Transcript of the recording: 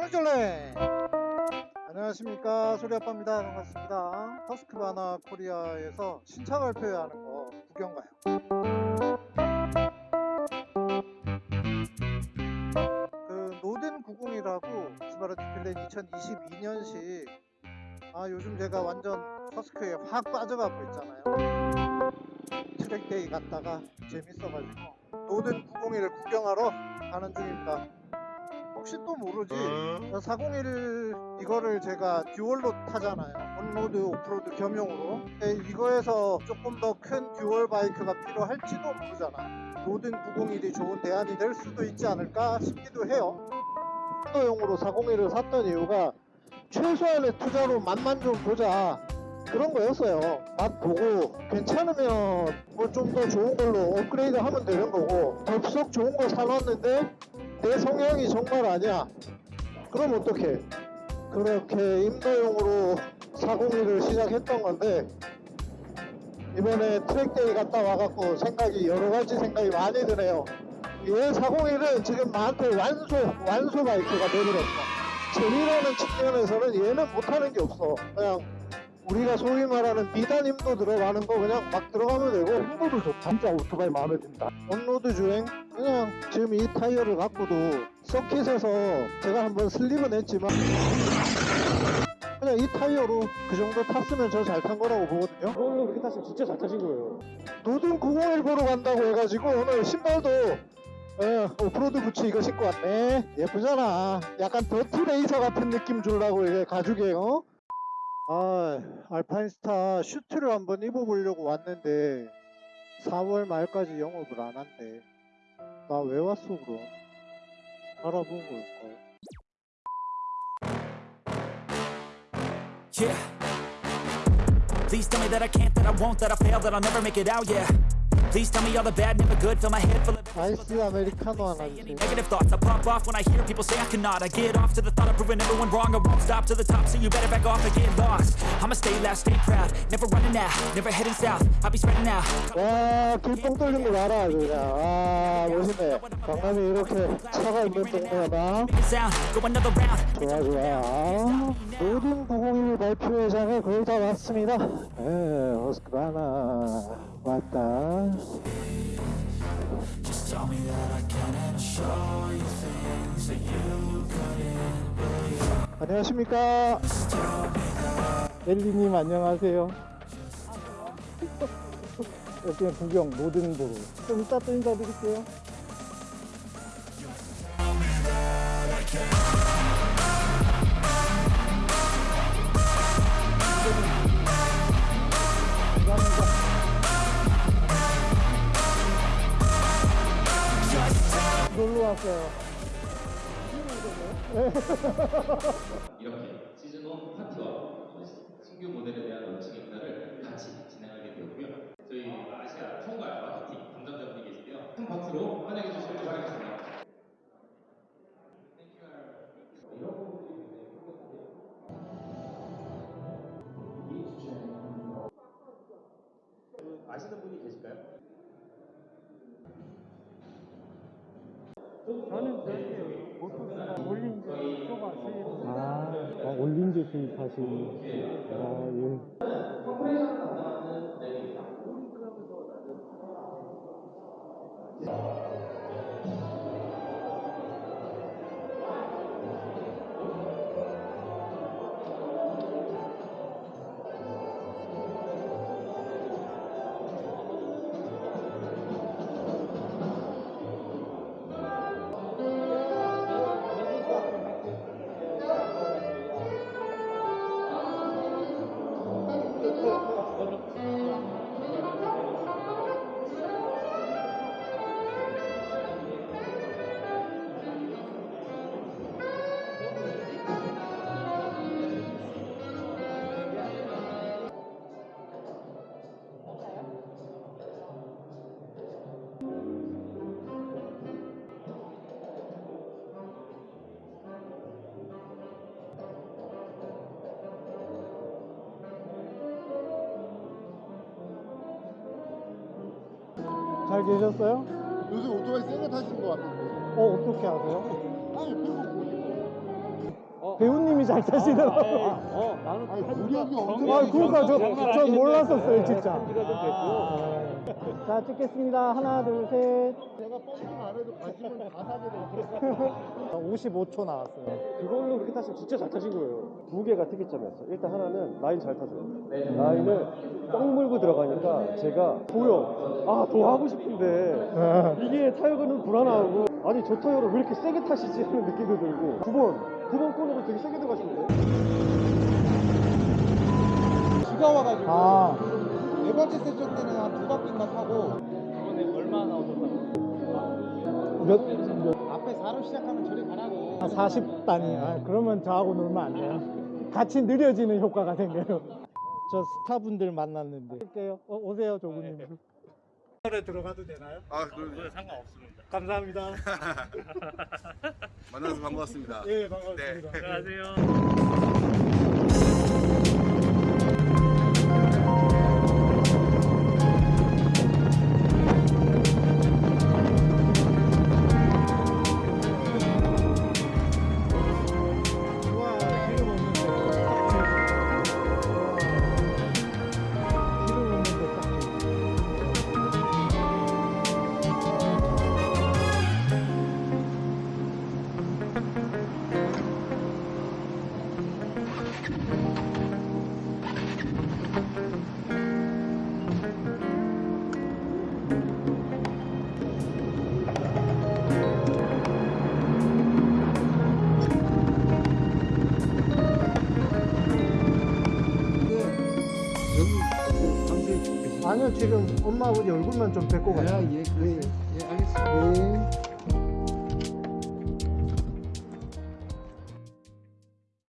쫄래쫄래? 안녕하십니까. 소리아빠입니다. 반갑습니다. 허스크바나 코리아에서 신차 발표회하는 거 구경 가요? 그 노든 901이라고 스바르트필렌 2022년식. 아 요즘 제가 완전 허스크에 확 빠져가고 있잖아요. track day 갔다가 재밌어가지고 노든 901을 구경하러 가는 중입니다 혹시 또 모르지? 401 이거를 제가 dual로 타잖아요. on-road off-road 겸용으로. 근데 이거에서 조금 더 큰 dual 바이크가 필요할지도 모르잖아. 노든 901이 좋은 대안이 될 수도 있지 않을까 싶기도 해요. 용으로 401을 샀던 이유가 최소한의 투자로 맛만 좀 보자. 그런 거였어요. 맛 보고 괜찮으면 뭐 좀 더 좋은 걸로 업그레이드 하면 되는 거고 덥석 좋은 거 사놨는데 내 성향이 정말 아니야. 그럼 어떡해? 그렇게 임도용으로 401을 시작했던 건데 이번에 track day 갔다 와갖고 생각이 여러가지 생각이 많이 드네요. 얘 401은 지금 나한테 완소 완소 바이크가 되버렸어. 재미라는 측면에서는 얘는 못하는 게 없어. 그냥 우리가 소위 말하는 비단 임도 들어가는 거 그냥 막 들어가면 되고 on-road도 좋다. 진짜 오토바이 마음에 든다. on-road 주행 그냥 지금 이 타이어를 갖고도 서킷에서 제가 한번 slip은 했지만 그냥 이 타이어로 그 정도 탔으면 저 잘 탄 거라고 보거든요 그걸로 그렇게 타시면 진짜 잘 타신 거예요. 노든 901 보러 간다고 해가지고 오늘 신발도 예, 오프로드 부츠 이거 신고 왔네 예쁘잖아 약간 dirty racer 같은 느낌 주려고 이게 가죽에 어? 아 알파인스타 슈트를 한번 입어보려고 왔는데 4월 말까지 영업을 안 한대 나 왜 왔어 그럼 알아본 걸걸 Yeah. Please tell me that I can't, that I won't, that I fail, that I'll never make it out, yeah. Please tell me all the bad, never good, fill my head full of 아이스 아메리카노 하나 any 주세요 negative thoughts. I pop off when I hear people say I cannot. I get off to the thought of proving everyone wrong. I won't stop to the top, so you better back off and get lost. I'ma stay loud, stay proud, never running out, never heading south. I'll be spreading out. 와 길뻥 뚫린 거 봐라 아주 그냥 와 멋있네 강남이 이렇게 차가 있는 동네다 Making sound, go another round. 좋아 좋아 모든 901 발표회장에 거의 다 왔습니다 에 허스크바나 왔다 Just tell me that I can and show you things that you couldn't believe. 안녕하십니까 엘리님 안녕하세요. 여기는 구경 모든 도로. 좀 이따 또 인사드릴게요. 왔어요. 이렇게 시즌1 파티와 신규 모델에 대한 런칭 행사를 같이 진행하게 되었고요. 저희 아시아 총괄 마케팅 담당자분이 계신데요. 큰 박수로 환영해 주시길 바라겠습니다. 아시는 분이 계실까요? 저는 저기 보통 올린지 소가 수입. 아, 아 올린지 수입하시는. 아 예. 잘 계셨어요? 요즘 오토바이 세게 타시는 것 같은데. 어 어떻게 아세요? 아니, 페이스북 보니까. 잘 타시더라고. 어, 나는 무력이 엄청 아, 그러니까 저, 저. 몰랐었어요, 진짜. 준비가 좀 됐고. 자, 찍겠습니다. 하나, 둘, 셋. 내가 펌핑 안 해도 가시면 다 사게 돼. 55초 나왔어요. 그걸로 그렇게 타시면 진짜 잘 타신 거예요. 두 개가 특이점이었어. 일단 하나는 라인 잘 타줘요. 라인을 꽉 물고 들어가니까 제가 보여. 아, 더 하고 싶은데 이게 타이어는 불안하고 아니 저 타이어를 왜 이렇게 세게 타시지 하는 느낌도 들고 9번 9번 코너도 되게 세게 들어가시는데 비가 와가지고 아, 네 번째 세션 때는 한 두 바퀴만 타고 몇, 몇, 앞에 4로 시작하면 저리 가라고. 아, 40단이. 아, 그러면 저하고 놀면 안 돼요. 같이 느려지는 효과가 생겨요. 저 스타분들 만났는데. 할게요. 어, 오세요, 조구님. 에 들어가도 되나요? 아, 그 상관없습니다. 감사합니다. 만나서 반갑습니다. 예, 반갑습니다. 안녕하세요. 아니요, 지금 엄마 아버지 얼굴만 좀 뵙고 가요. 예, 예, 예, 알겠습니다. 예.